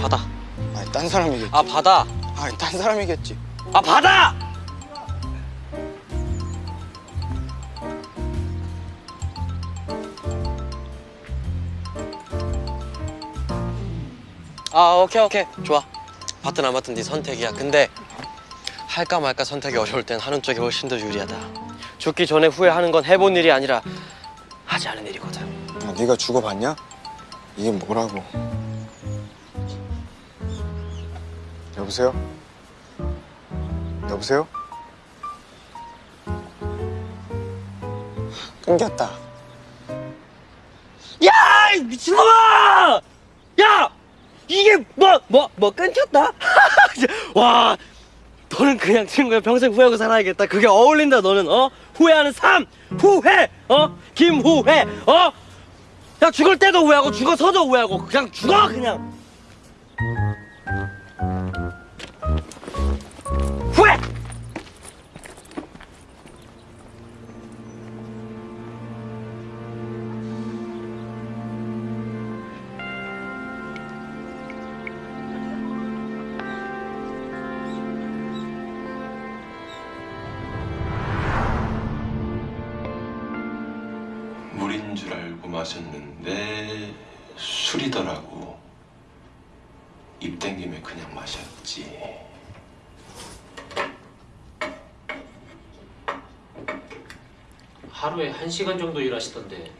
받아. 아니 딴 사람이겠지. 아 받아. 아니 딴 사람이겠지. 아 받아. 아 오케이 오케이 좋아. 받든 안 받든 네 선택이야. 근데 할까 말까 선택이 어려울 땐 하는 쪽이 훨씬 더 유리하다. 죽기 전에 후회하는 건 해본 일이 아니라 하지 않은 일이거든. 아, 네가 죽어봤냐? 이게 뭐라고? 여보세요? 여보세요? 끊겼다. 야! 이 미친놈아! 야! 이게 뭐, 뭐, 뭐 끊겼다? 와, 너는 그냥 친구야 평생 후회하고 살아야겠다. 그게 어울린다, 너는, 어? 후회하는 삶! 후회! 어? 김후회! 어? 야, 죽을 때도 후회하고, 죽어서도 후회하고, 그냥 죽어, 그냥! 물인 줄 알고 마셨는데 술이더라고. 입 땡김에 그냥 마셨지. 하루에 한시간 정도 일하시던데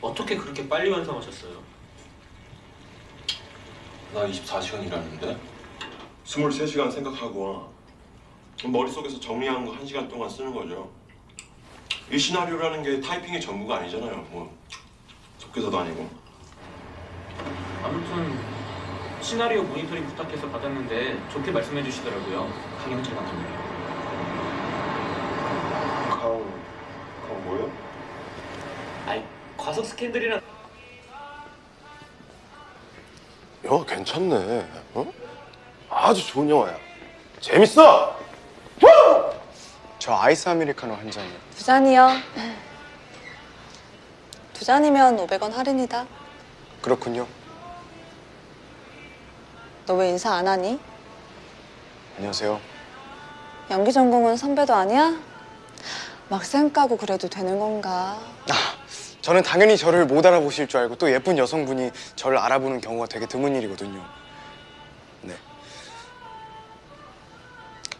어떻게 그렇게 빨리 완성하셨어요? 나 24시간 일하는데 23시간 생각하고 머릿속에서 정리한 거 1시간 동안 쓰는 거죠. 이 시나리오라는 게 타이핑의 전부가 아니잖아요. 뭐 속기사도 아니고. 아무튼 시나리오 모니터링 부탁해서 받았는데 좋게 말씀해 주시더라고요 강영철 감독님 강... 강 뭐요? 아이 과속 스캔들이랑 영화 괜찮네. 어? 아주 좋은 영화야. 재밌어! 저 아이스 아메리카노 한 잔이요. 두 잔이요. 두 잔이면 500원 할인이다. 그렇군요. 너 왜 인사 안 하니? 안녕하세요. 연기 전공은 선배도 아니야? 막쌩 까고 그래도 되는 건가? 아, 저는 당연히 저를 못 알아보실 줄 알고 또 예쁜 여성분이 저를 알아보는 경우가 되게 드문 일이거든요.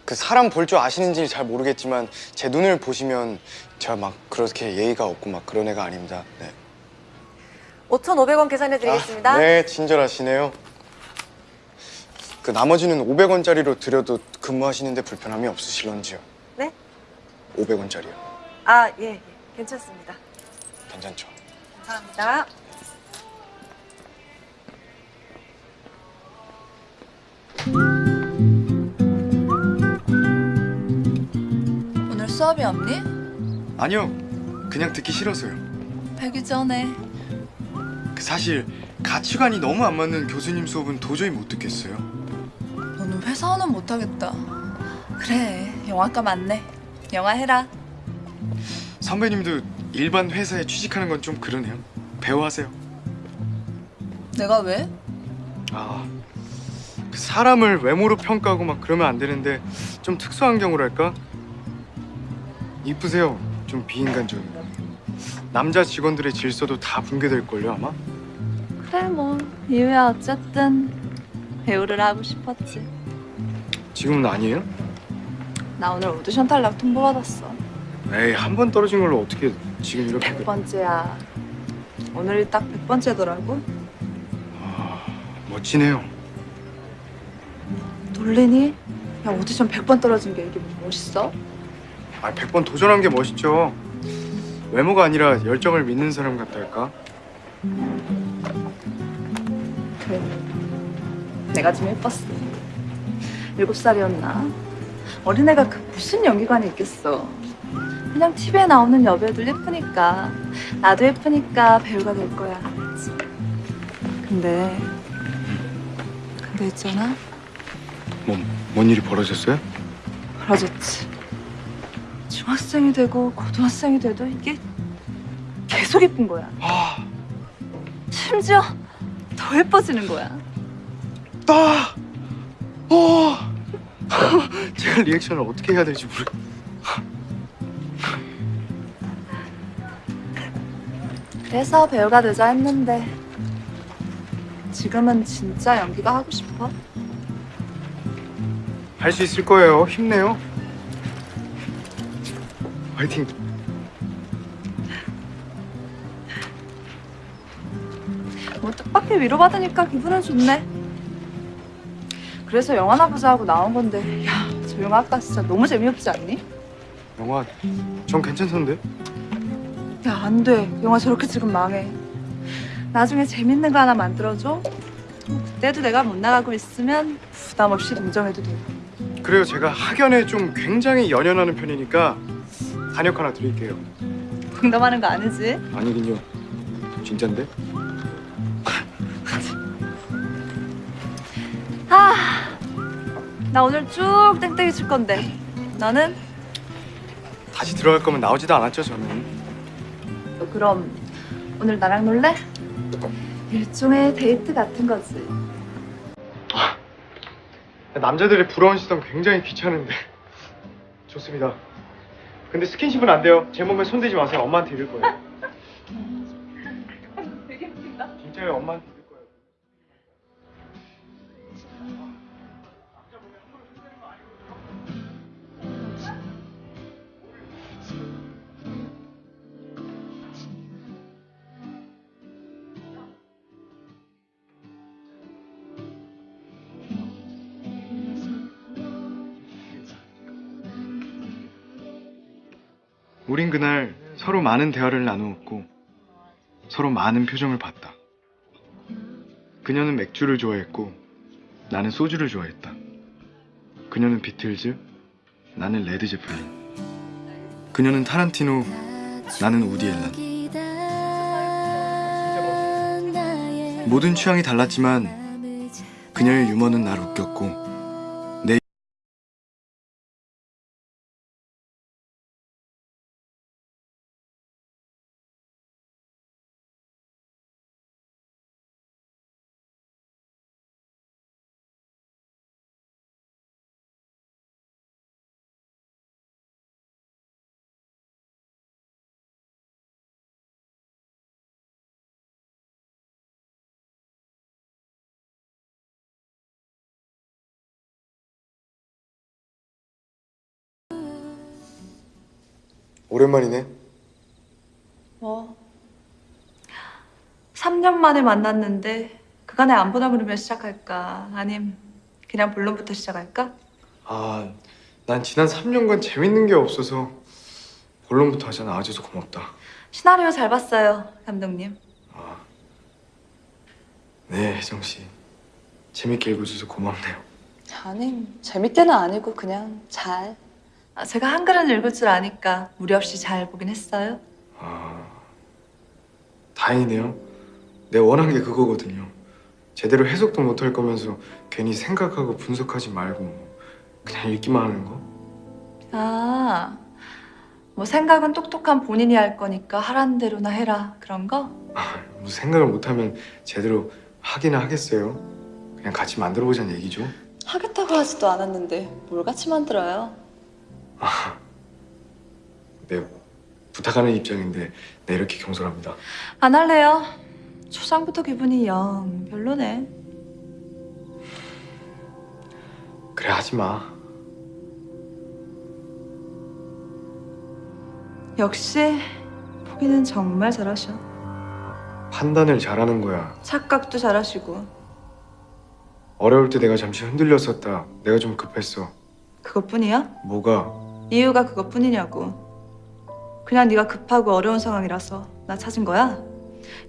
그 사람 볼 줄 아시는지 잘 모르겠지만 제 눈을 보시면 제가 막 그렇게 예의가 없고 막 그런 애가 아닙니다. 네. 5,500원 계산해 드리겠습니다. 아, 네, 친절하시네요. 그 나머지는 500원짜리로 드려도 근무하시는데 불편함이 없으실런지요? 네? 500원짜리요. 아, 예, 예. 괜찮습니다. 괜찮죠? 감사합니다. 수업이 없니? 아니요, 그냥 듣기 싫어서요. 배기 전에 그 사실 가치관이 너무 안 맞는 교수님 수업은 도저히 못 듣겠어요. 너는 회사원은 못하겠다 그래 영화과 맞네 영화 해라 선배님도 일반 회사에 취직하는 건 좀 그러네요. 배우하세요. 내가 왜? 아, 그 사람을 외모로 평가하고 막 그러면 안 되는데 좀 특수한 경우랄까? 이쁘세요. 좀 비인간적이고. 남자 직원들의 질서도 다 붕괴될걸요 아마? 그래 뭐 이유야 어쨌든 배우를 하고 싶었지 지금은 아니에요? 나 오늘 오디션 탈락 통보 받았어 에이 한 번 떨어진 걸로 어떻게 지금 이렇게 백번째야 오늘이 딱 백번째더라고 멋지네요. 놀리니? 야 오디션 100번 떨어진 게 이게 뭐 멋있어? 아 100번 도전한 게 멋있죠. 외모가 아니라 열정을 믿는 사람 같달까? 그래 내가 좀 예뻤어 일곱 살이었나? 어린애가 그 무슨 연기관이 있겠어 그냥 TV에 나오는 여배우들 예쁘니까 나도 예쁘니까 배우가 될 거야? 근데 근데 있잖아 뭐, 뭔 일이 벌어졌어요? 그러졌지 중학생이 되고 고등학생이 돼도 이게 계속 예쁜 거야 아, 심지어 더 예뻐지는 거야 나! 어! 제가 리액션을 어떻게 해야 될지 모르. 그래서 배우가 되자 했는데 지금은 진짜 연기가 하고 싶어? 할 수 있을 거예요. 힘내요. 화이팅. 뭐 뜻밖의 위로받으니까 기분은 좋네. 그래서 영화나 보자 하고 나온 건데 야, 저 영화 아까 진짜 너무 재미없지 않니? 영화 전 괜찮던데. 야, 안 돼. 영화 저렇게 찍으면 망해. 나중에 재밌는 거 하나 만들어줘. 그때도 내가 못 나가고 있으면 부담 없이 동정해도 돼. 그래요. 제가 학연에 좀 굉장히 연연하는 편이니까 단역 하나 드릴게요. 농담하는 거 아니지? 아니긴요. 진짠데? 아, 나 오늘 쭉 땡땡이 칠 건데. 너는? 다시 들어갈 거면 나오지도 않았죠 저는. 너 그럼 오늘 나랑 놀래? 일종의 데이트 같은 거지. 남자들의 부러운 시선 굉장히 귀찮은데 좋습니다. 근데 스킨십은 안 돼요. 제 몸에 손대지 마세요. 엄마한테 이럴 거예요. 진짜요, 엄마 우린 그날 서로 많은 대화를 나누었고 서로 많은 표정을 봤다. 그녀는 맥주를 좋아했고 나는 소주를 좋아했다. 그녀는 비틀즈, 나는 레드 제플린. 그녀는 타란티노, 나는 우디 앨런. 모든 취향이 달랐지만 그녀의 유머는 날 웃겼고 오랜만이네. 뭐 3년 만에 만났는데 그간에 안 보다 그러면 시작할까? 아님 그냥 본론부터 시작할까? 아, 난 지난 3년간 재밌는 게 없어서 본론부터 하자 나와줘서 고맙다. 시나리오 잘 봤어요, 감독님. 네, 혜정 씨. 재밌게 읽어줘서 고맙네요. 아니, 재밌게는 아니고 그냥 잘. 아, 제가 한글은 읽을 줄 아니까 무리 없이 잘 보긴 했어요. 아, 다행이네요. 내가 원한 게 그거거든요. 제대로 해석도 못할 거면서 괜히 생각하고 분석하지 말고 그냥 읽기만 하는 거. 아, 뭐 생각은 똑똑한 본인이 할 거니까 하라는 대로나 해라 그런 거? 아, 뭐 생각을 못하면 제대로 하기는 하겠어요. 그냥 같이 만들어보자는 얘기죠. 하겠다고 하지도 않았는데 뭘 같이 만들어요? 네, 부탁하는 입장인데 네 이렇게 경솔합니다. 안 할래요. 초장부터 기분이 영 별로네. 그래 하지 마. 역시 포기는 정말 잘하셔. 판단을 잘하는 거야. 착각도 잘하시고 어려울 때 내가 잠시 흔들렸었다. 내가 좀 급했어. 그것뿐이야? 뭐가? 이유가 그것뿐이냐고. 그냥 네가 급하고 어려운 상황이라서 나 찾은 거야.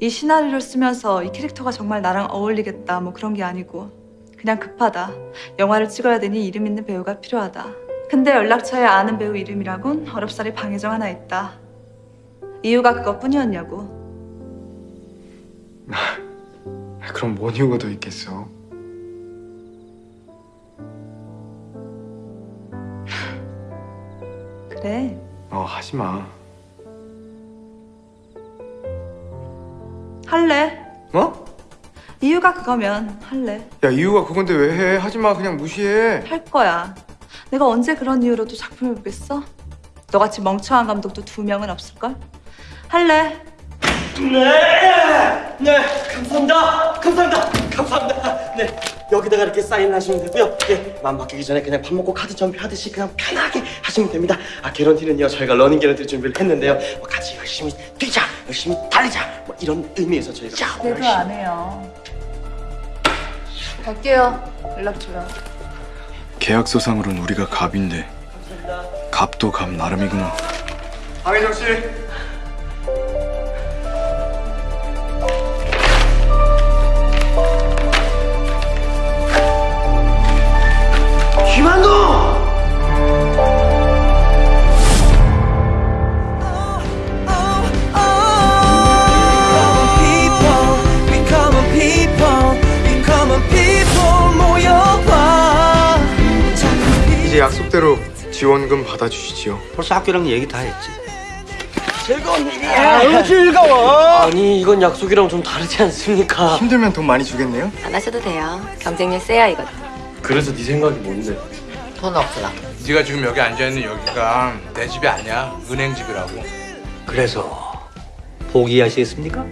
이 시나리오를 쓰면서 이 캐릭터가 정말 나랑 어울리겠다 뭐 그런 게 아니고 그냥 급하다. 영화를 찍어야 되니 이름 있는 배우가 필요하다. 근데 연락처에 아는 배우 이름이라곤 어렵사리 방해정 하나 있다. 이유가 그것뿐이었냐고. 아, 그럼 뭔 이유가 더 있겠어? 그래. 어 하지 마. 할래. 어? 이유가 그거면 할래. 야 이유가 그건데 왜 해? 하지 마 그냥 무시해. 할 거야. 내가 언제 그런 이유로도 작품을 보겠어? 너같이 멍청한 감독도 두 명은 없을걸? 할래. 네, 네, 감사합니다, 감사합니다, 감사합니다. 네, 여기다가 이렇게 사인을 하시면 되고요. 예, 마음 바뀌기 전에 그냥 밥 먹고 카드 전표하듯이 그냥 편하게 하시면 됩니다. 아, 개런티는요, 저희가 러닝 개런티 준비를 했는데요. 뭐 같이 열심히 뛰자, 열심히 달리자, 뭐 이런 의미에서 저희가 내도 안 해요. 갈게요. 연락 줘요. 계약서상으로는 우리가 갑인데 갑도 갑 나름이구나. 황혜정 씨. 지원금 받아주시지요. 벌써 학교랑 얘기 다 했지. 즐거운 일이야. 응, 즐거워. 아니, 이건 약속이랑 좀 다르지 않습니까? 힘들면 돈 많이 주겠네요. 안 하셔도 돼요. 경쟁률 세야 이거든. 그래서 네 생각이 뭔데? 돈 없어요. 네가 지금 여기 앉아 있는 여기가 내 집이 아니야. 은행 집이라고. 그래서 포기하시겠습니까?